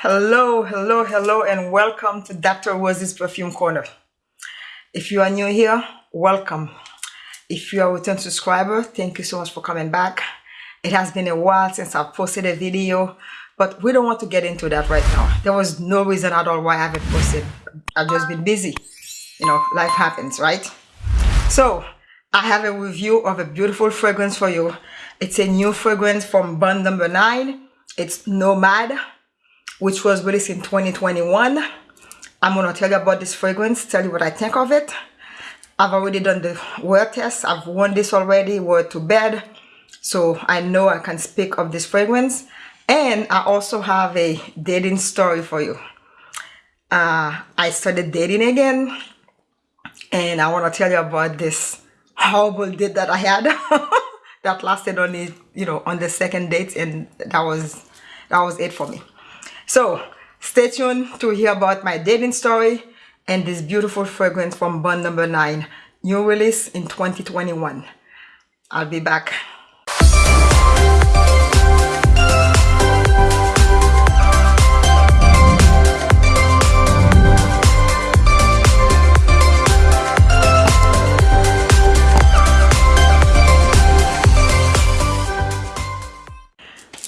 Hello, hello, hello, and welcome to Dr. Rose's Perfume Corner. If you are new here, welcome. If you are a return subscriber, thank you so much for coming back. It has been a while since I've posted a video, but we don't want to get into that right now. There was no reason at all why I haven't posted. I've just been busy. You know, life happens, right? So, I have a review of a beautiful fragrance for you. It's a new fragrance from Bond Number 9. It's Nomad, which was released in 2021. I'm going to tell you about this fragrance, tell you what I think of it. I've already done the wear test. I've worn this already, wore it to bed. So I know I can speak of this fragrance. And I also have a dating story for you. Uh, I started dating again. And I want to tell you about this horrible date that I had that lasted only you know on the second date and that was that was it for me so stay tuned to hear about my dating story and this beautiful fragrance from Bond number 9 new release in 2021 I'll be back.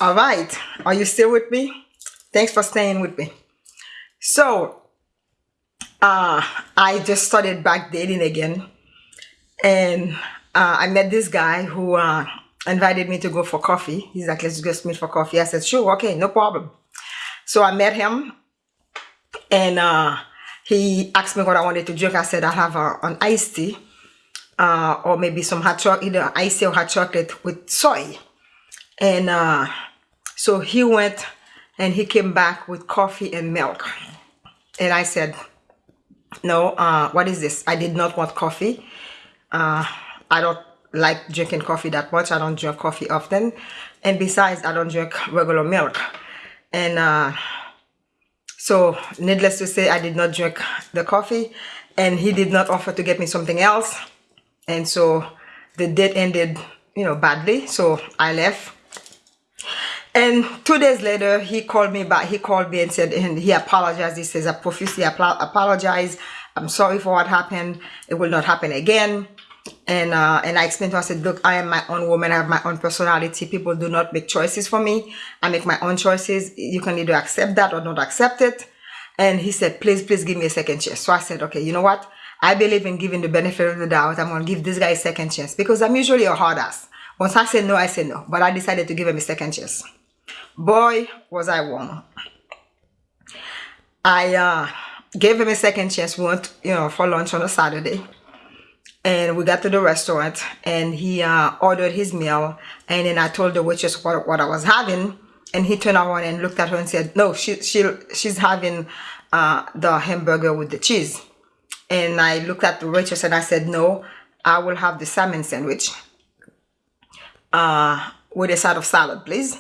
All right are you still with me thanks for staying with me. So uh i just started back dating again. And uh, i met this guy who uh invited me to go for coffee. He's like let's just meet for coffee. I said sure okay no problem. So i met him. And uh he asked me what i wanted to drink. I said i have a, an iced tea uh, or maybe some hot chocolate either iced tea or hot chocolate with soy. And uh so he went and he came back with coffee and milk. And I said, no, uh, what is this? I did not want coffee. Uh, I don't like drinking coffee that much. I don't drink coffee often. And besides, I don't drink regular milk. And uh, so needless to say, I did not drink the coffee. And he did not offer to get me something else. And so the date ended, you know, badly. So I left and two days later, he called me back. He called me and said, and he apologized. He says, I profusely apologize. I'm sorry for what happened. It will not happen again. And uh, and I explained to him, I said, look, I am my own woman. I have my own personality. People do not make choices for me. I make my own choices. You can either accept that or not accept it. And he said, please, please give me a second chance. So I said, okay, you know what? I believe in giving the benefit of the doubt. I'm to give this guy a second chance because I'm usually a hard ass. Once I say no, I say no. But I decided to give him a second chance boy was I wrong I uh, gave him a second chance. We went you know for lunch on a Saturday. And we got to the restaurant and he uh, ordered his meal. And then I told the waitress what, what I was having. And he turned around and looked at her and said no she, she she's having uh, the hamburger with the cheese. And I looked at the waitress and I said no I will have the salmon sandwich uh, with a side of salad please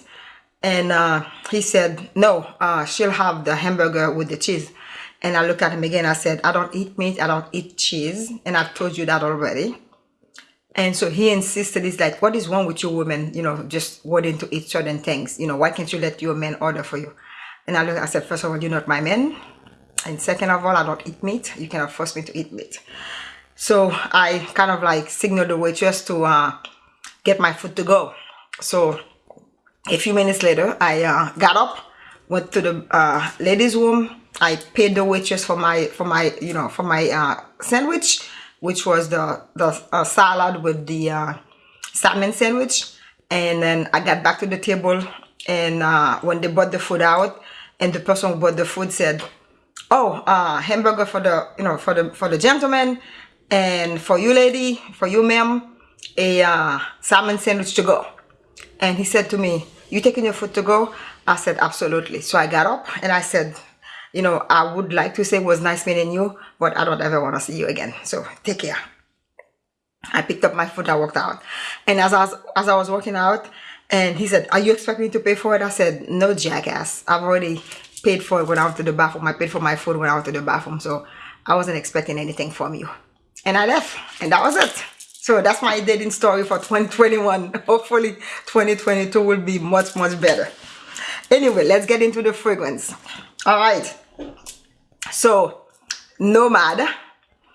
and uh, he said no uh, she'll have the hamburger with the cheese. And I looked at him again. I said I don't eat meat. I don't eat cheese. And I've told you that already. And so he insisted he's like what is wrong with you women you know just wanting to eat certain things? You know why can't you let your men order for you? And I looked I said first of all you're not my man and second of all I don't eat meat. You cannot force me to eat meat. So I kind of like signaled the waitress to uh, get my food to go. So a few minutes later i uh, got up went to the uh, ladies room. I paid the waitress for my for my you know for my uh, sandwich which was the the uh, salad with the uh, salmon sandwich. And then i got back to the table and uh, when they brought the food out and the person who brought the food said oh hamburger for the you know for the for the gentleman and for you lady for you ma'am a salmon sandwich to go. And he said to me you taking your food to go? I said absolutely. So i got up and i said you know i would like to say it was nice meeting you but i don't ever want to see you again. So take care. I picked up my food i walked out. And as i was as i was walking out and he said are you expecting me to pay for it? I said no jackass. I've already paid for it when i went to the bathroom. I paid for my food when i went to the bathroom. So i wasn't expecting anything from you. And i left and that was it so that's my dating story for 2021 hopefully 2022 will be much much better. Anyway let's get into the fragrance. All right. So nomad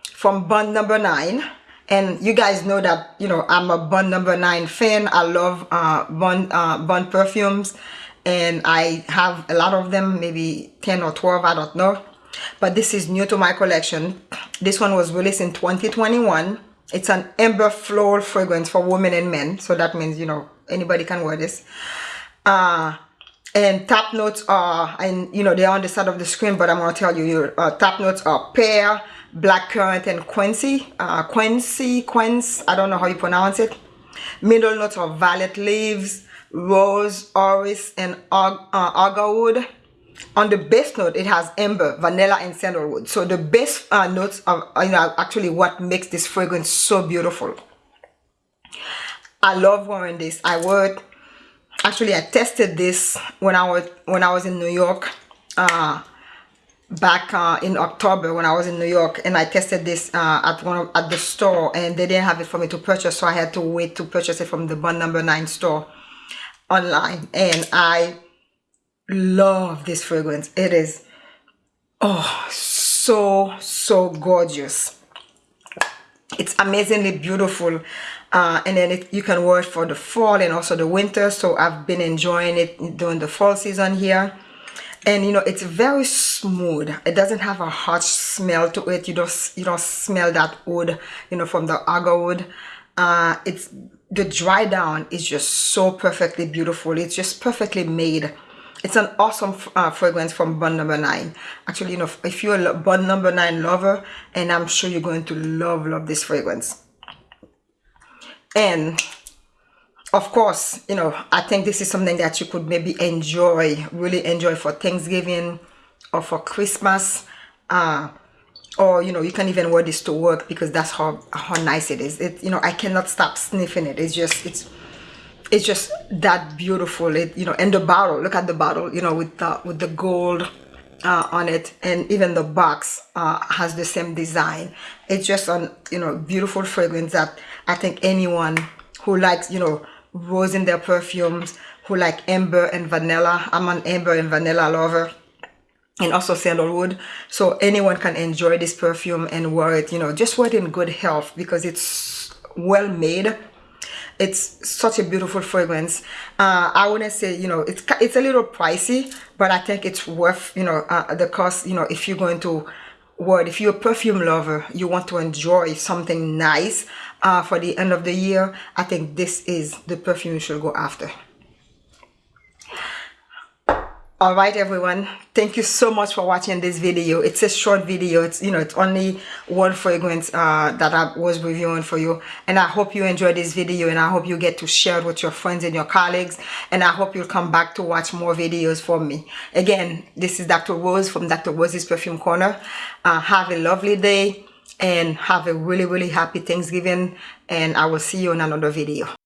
from bond number nine. And you guys know that you know i'm a bond number nine fan. I love uh bond uh bond perfumes. And i have a lot of them maybe 10 or 12 i don't know. But this is new to my collection. This one was released in 2021 it's an amber floral fragrance for women and men so that means you know anybody can wear this. Uh and top notes are and you know they're on the side of the screen but i'm going to tell you your uh, top notes are pear blackcurrant and quincy. Uh quincy quince i don't know how you pronounce it. Middle notes are violet leaves rose orris and uh, agarwood on the base note it has amber vanilla and sandalwood so the base uh, notes are you know actually what makes this fragrance so beautiful. I love wearing this. I it. Actually I tested this when I was when I was in New York uh, back uh, in October when I was in New York and I tested this uh, at one of, at the store and they didn't have it for me to purchase so I had to wait to purchase it from the Bond number 9 store online. And I love this fragrance. It is oh so so gorgeous. It's amazingly beautiful uh, and then it, you can wear it for the fall and also the winter. So I've been enjoying it during the fall season here. And you know it's very smooth. It doesn't have a harsh smell to it. You don't you don't smell that wood you know from the agarwood uh, it's the dry down is just so perfectly beautiful. It's just perfectly made it's an awesome uh, fragrance from Bond number 9 actually you know if you're a Bond number 9 lover and I'm sure you're going to love love this fragrance. And of course you know i think this is something that you could maybe enjoy really enjoy for thanksgiving or for christmas uh, or you know you can even wear this to work because that's how how nice it is. It you know i cannot stop sniffing it. It's just it's it's just that beautiful. It you know and the bottle look at the bottle you know with the with the gold uh, on it. And even the box uh, has the same design. It's just an you know beautiful fragrance that I think anyone who likes you know rose in their perfumes who like amber and vanilla I'm an amber and vanilla lover and also sandalwood. So anyone can enjoy this perfume and wear it you know just wear it in good health because it's well made it's such a beautiful fragrance. Uh, i wouldn't say you know it's it's a little pricey but i think it's worth you know uh, the cost you know if you're going to what if you're a perfume lover you want to enjoy something nice uh, for the end of the year i think this is the perfume you should go after all right everyone. Thank you so much for watching this video. It's a short video. It's you know it's only one fragrance uh, that i was reviewing for you. And i hope you enjoyed this video and i hope you get to share it with your friends and your colleagues. And i hope you'll come back to watch more videos from me. Again this is dr rose from dr rose's perfume corner. Uh, have a lovely day and have a really really happy thanksgiving and i will see you in another video